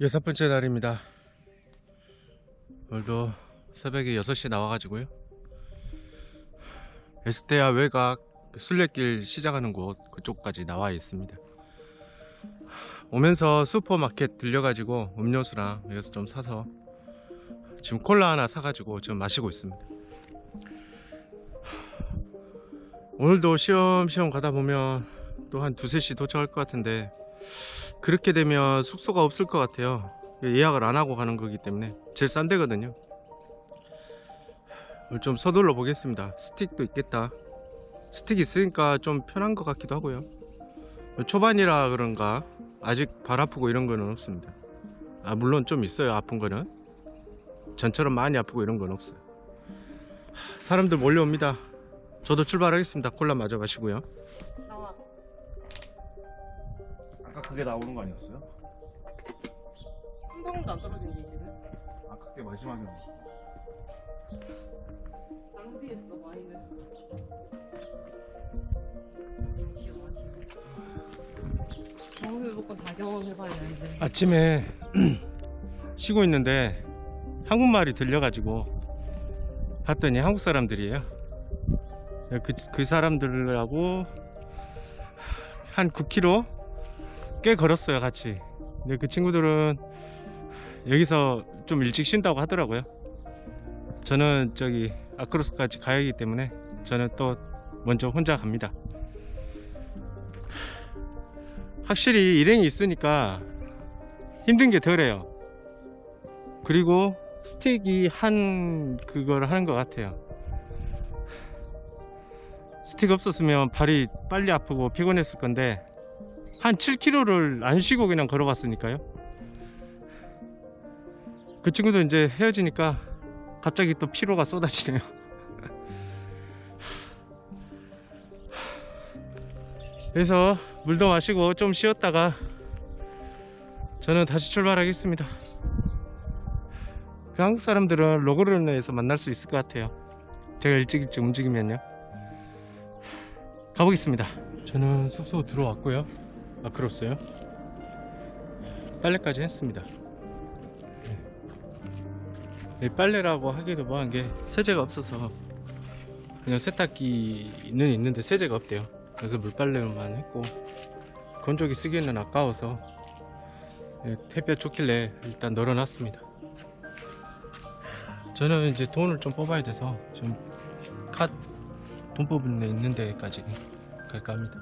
여섯 번째 날입니다. 오늘도 새벽에 6시에 나와가지고요. 에스테아 외곽 순례길 시작하는 곳 그쪽까지 나와 있습니다. 오면서 슈퍼마켓 들려가지고 음료수랑 여기서 좀 사서 지금 콜라 하나 사가지고 지금 마시고 있습니다. 오늘도 시험시험 가다 보면 또 한 두세 시 도착할 것 같은데 그렇게 되면 숙소가 없을 것 같아요. 예약을 안 하고 가는 거기 때문에 제일 싼 데거든요. 좀 서둘러 보겠습니다. 스틱도 있겠다. 스틱 있으니까 좀 편한 것 같기도 하고요. 초반이라 그런가 아직 발 아프고 이런 거는 없습니다. 아 물론 좀 있어요 아픈 거는. 전처럼 많이 아프고 이런 건 없어요. 사람들 몰려옵니다. 저도 출발하겠습니다. 콜라 마저 마시고요 그게 나오는 거 아니었어요? 한 방울도 안 떨어진대 이제는. 아까 그게 마지막이었나? 낭비했어 와인을. 시원하지. 경험해볼 건 다 경험해봐야 이제. 아침에 쉬고 있는데 한국말이 들려가지고 봤더니 한국 사람들이에요. 그, 그 사람들하고 한 9km 꽤 걸었어요 같이. 근데 그 친구들은 여기서 좀 일찍 쉰다고 하더라고요. 저는 저기 아크로스까지 가야 하기 때문에 저는 또 먼저 혼자 갑니다. 확실히 일행이 있으니까 힘든 게 덜해요. 그리고 스틱이 한 그걸 하는 것 같아요. 스틱 없었으면 발이 빨리 아프고 피곤했을 건데 한 7km를 안 쉬고 그냥 걸어봤으니까요. 그 친구도 이제 헤어지니까 갑자기 또 피로가 쏟아지네요. 그래서 물도 마시고 좀 쉬었다가 저는 다시 출발하겠습니다. 그 한국 사람들은 로그르네에서 만날 수 있을 것 같아요. 제가 일찍 일찍 움직이면요. 가보겠습니다. 저는 숙소 들어왔고요. 아크로스요. 빨래까지 했습니다. 네. 이 빨래라고 하기도 뭐한 게 세제가 없어서 그냥 세탁기는 있는데 세제가 없대요. 그래서 물빨래만 했고 건조기 쓰기에는 아까워서 예, 햇볕 좋길래 일단 널어놨습니다. 저는 이제 돈을 좀 뽑아야 돼서 지금 카돈 뽑은 데 있는 데까지 갈까 합니다.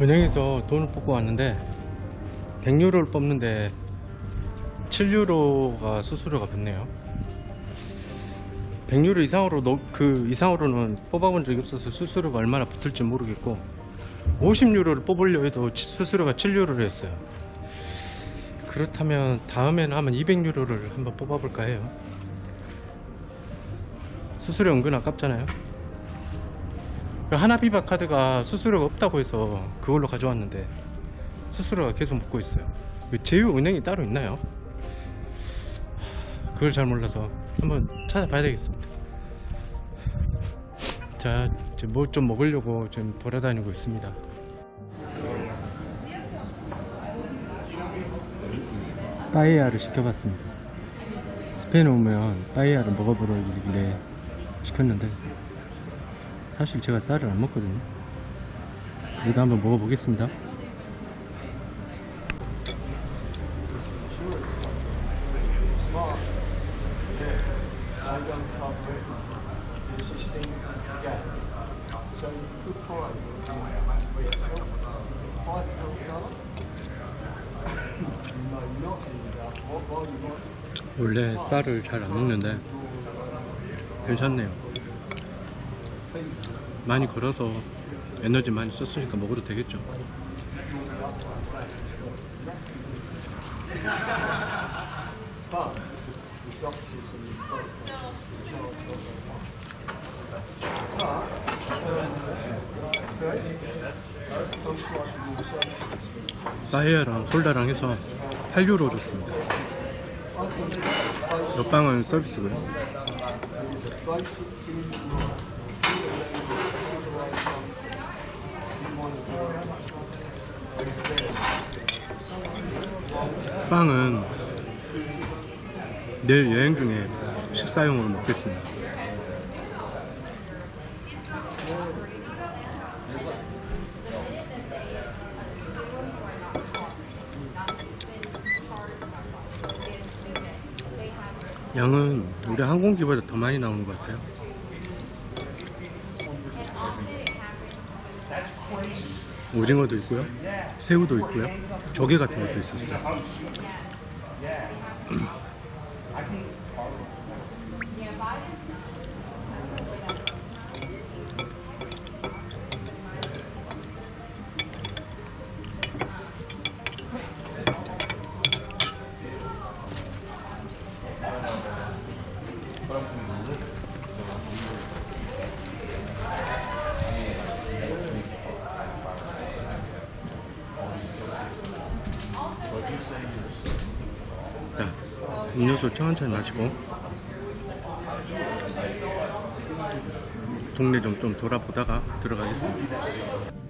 은행에서 돈을 뽑고 왔는데 100유로를 뽑는데 7유로가 수수료가 붙네요. 100유로 이상으로 넣- 그 이상으로는 뽑아본 적이 없어서 수수료가 얼마나 붙을지 모르겠고 50유로를 뽑으려 해도 치- 수수료가 7유로를 했어요. 그렇다면 다음에는 한번 200유로를 한번 뽑아볼까 해요. 수수료 은근 아깝잖아요. 그 하나비바 카드가 수수료가 없다고 해서 그걸로 가져왔는데 수수료가 계속 붙고 있어요. 그 제휴 은행이 따로 있나요? 그걸 잘 몰라서 한번 찾아봐야 되겠습니다. 자, 뭐 좀 먹으려고 지금 돌아다니고 있습니다. 빠에야를 시켜봤습니다. 스페인 오면 빠에야를 먹어보려길래 시켰는데 사실 제가 쌀을 안 먹거든요. 그래도 한번 먹어보겠습니다. 원래 쌀을 잘 안 먹는데 괜찮네요. 많이 걸어서 에너지 많이 썼으니까 먹어도 되겠죠. 사이에랑 콜라랑 해서 8유로 줬습니다. 옆방은 서비스고요. 빵은 내일 여행 중에 식사용으로 먹겠습니다. 양은 우리 항공기보다 더 많이 나오는 것 같아요. 오징어도 있고요, 새우도 있고요, 조개 같은 것도 있었어요. 음료수 천천히 마시고 동네 좀 좀 돌아보다가 들어가겠습니다.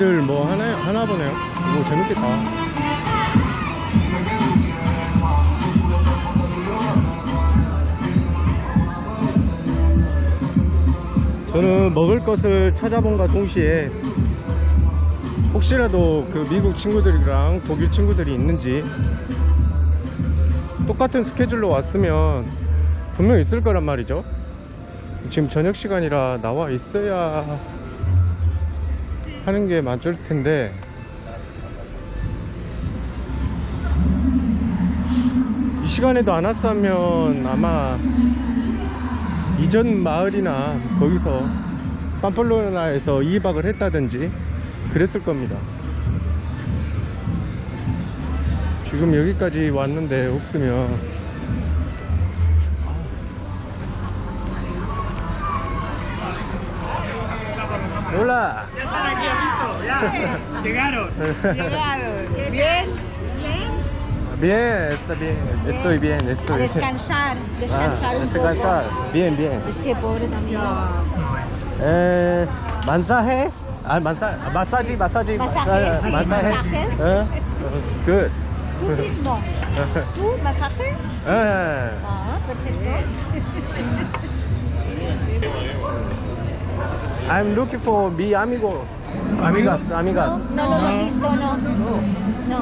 애들 뭐 하나 하나 보네요. 뭐 재밌겠다. 저는 먹을 것을 찾아본과 동시에 혹시라도 그 미국 친구들이랑 독일 친구들이 있는지 똑같은 스케줄로 왔으면 분명 있을 거란 말이죠. 지금 저녁 시간이라 나와 있어야 하는 게 맞을 텐데. 이 시간에도 안 왔으면 아마 이전 마을이나 거기서 팜플로나에서 2박을 했다든지 그랬을 겁니다. 지금 여기까지 왔는데 없으면 Hola. Llegaron. Bien, Bien, está bien. Estoy bien, estoy bien. descansar, descansar Ah, un descansar. poco. Bien, bien. Es que pobre también. Eh, masaje. Ah, masa masaje, masaje. Masaje, Ah, sí, masaje. masaje. Eh, good. Tú mismo. ¿Tú, masaje? Eh, Ah, perfecto. I'm looking for mi amigos. Amigas, amigas. No lo hemos visto, no. No.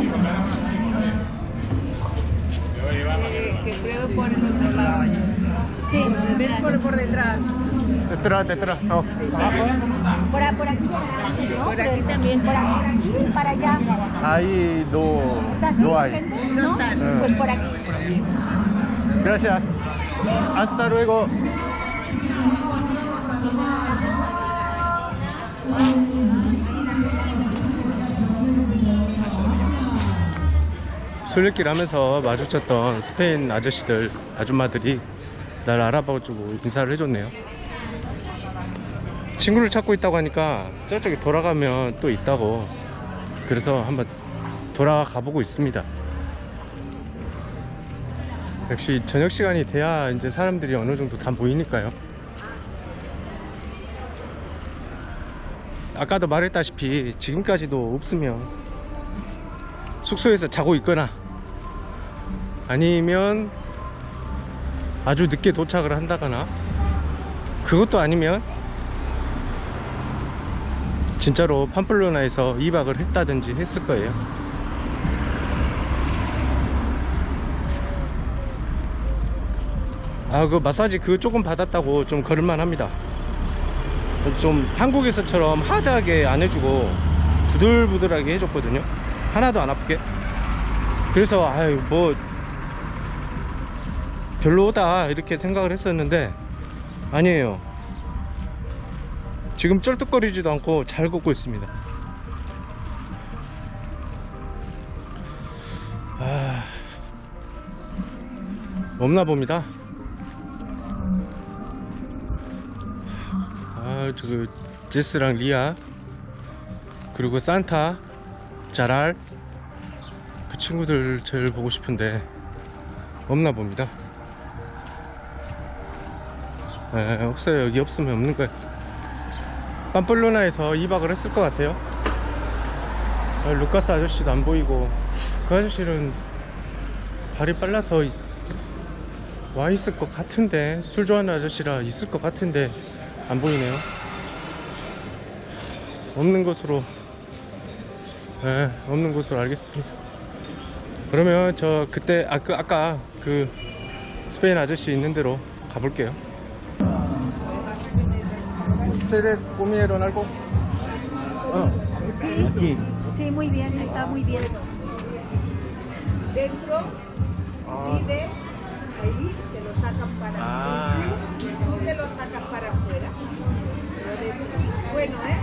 que pruebe por el otro lado. Sí. ¿Ves por, por detrás? Detrás, detrás. Oh. Por, por aquí. ¿no? Por aquí también. Por aquí, para allá. Ahí no, ¿Está así, no hay. gente? No están. Pues por aquí. Gracias. Hasta luego. 술래길 하면서 마주쳤던 스페인 아저씨들, 아줌마들이 날 알아봐주고 인사를 해줬네요. 친구를 찾고 있다고 하니까 저쪽에 돌아가면 또 있다고 그래서 한번 돌아가 보고 있습니다. 역시 저녁 시간이 돼야 이제 사람들이 어느 정도 다 모이니까요. 아까도 말했다시피 지금까지도 없으면 숙소에서 자고 있거나 아니면 아주 늦게 도착을 한다거나 그것도 아니면 진짜로 팜플로나에서 2박을 했다든지 했을 거예요. 아 그 마사지 그거 조금 받았다고 좀 걸을만 합니다 좀 한국에서처럼 하드하게 안 해주고 부들부들하게 해줬거든요. 하나도 안 아프게. 그래서 아유 뭐 별로다 이렇게 생각을 했었는데 아니에요. 지금 쩔뚝거리지도 않고 잘 걷고 있습니다. 아 없나 봅니다 아, 저 제스랑 리아 그리고 산타, 자랄 그 친구들 제일 보고 싶은데 없나 봅니다. 에, 없어요. 여기 없으면 없는 거예요. 팜플로나에서 2박을 했을 것 같아요. 아, 루카스 아저씨도 안 보이고 그 아저씨는 발이 빨라서 와 있을 것 같은데 술 좋아하는 아저씨라 있을 것 같은데 안 보이네요. 없는 것으로 예, 없는 것으로 알겠습니다. 그러면 저 그때 아, 그, 아까 그 스페인 아저씨 있는 대로 가볼게요. ¿Ustedes comieron algo? 어. Sí. Sí, muy bien, está muy bien. Dentro, 아, pide, ahí, te lo sacan para ah. tú te lo sacas para afuera. Bueno, ¿eh?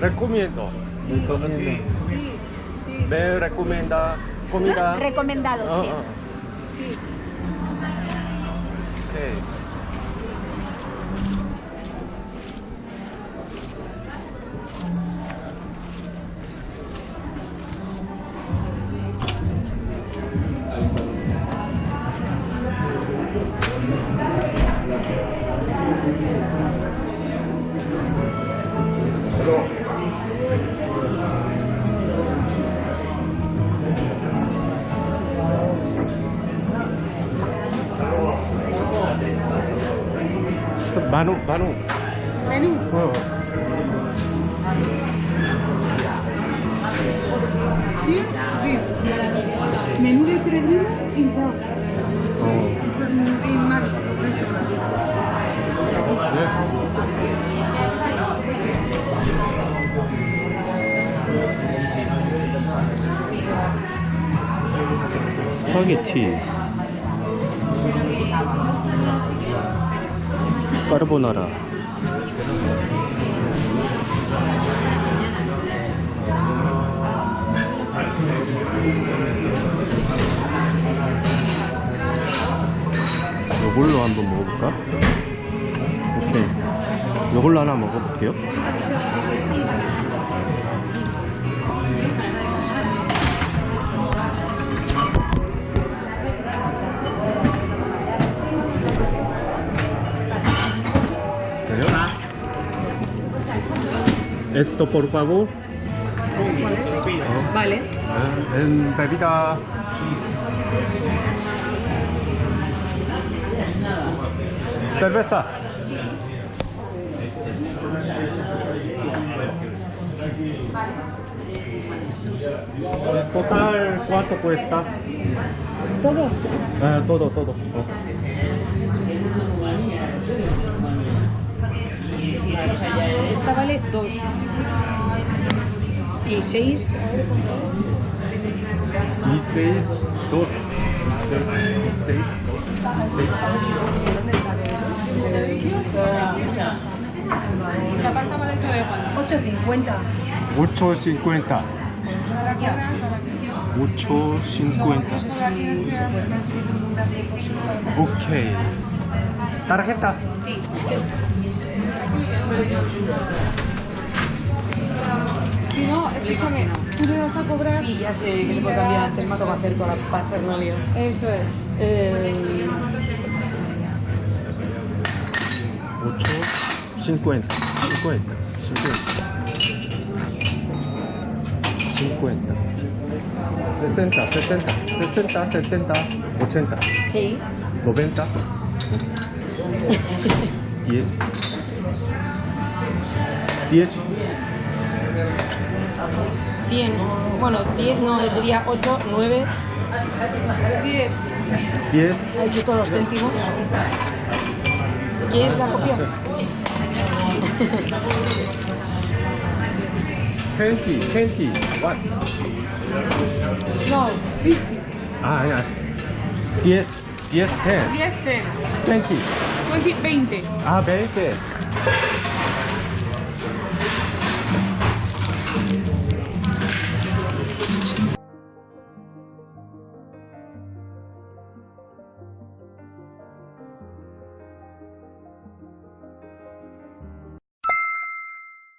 Recomiendo. Sí, Entonces, sí. sí, sí. Me recomienda comida. Recomendado, ah, ah. sí. Sí. Sí. 만우 만우 Menú. 어. Here, this. Menú de Fredino in front. 어. In Mar restaurant. 스파게티 까르보나라. 요걸로 한번 먹어볼까? 오케이. 요걸로 하나 먹어볼게요 Esto por favor. Vale. Eh, En bebida. Cerveza. Total, ¿cuánto cuesta? Todo. Ah, todo, todo. Esta vale 2. Y 6. Y seis, dos, seis, seis, La tarta vale todo igual. 8.50. 8.50. 8.50. Ok. Tarjeta. Si no, escúchame, tú me vas a cobrar. Sí, ya sé que se puede cambiar me ha tocado hacer toda la parafernalia. Eso es. Eh, 8, 50, 50, 50, 50, 60, 70, 60, 70, 80, sí, 90, 10, 10, 100. Bueno, 10 no, sería 8, 9. 10. 10, Ha hecho todos los céntimos. ¿Quieres la copia? 20, 20, what? No, 50. Ah, ya. 10, 10, 10, 10, 10. 20. 20, 20. Ah, 20.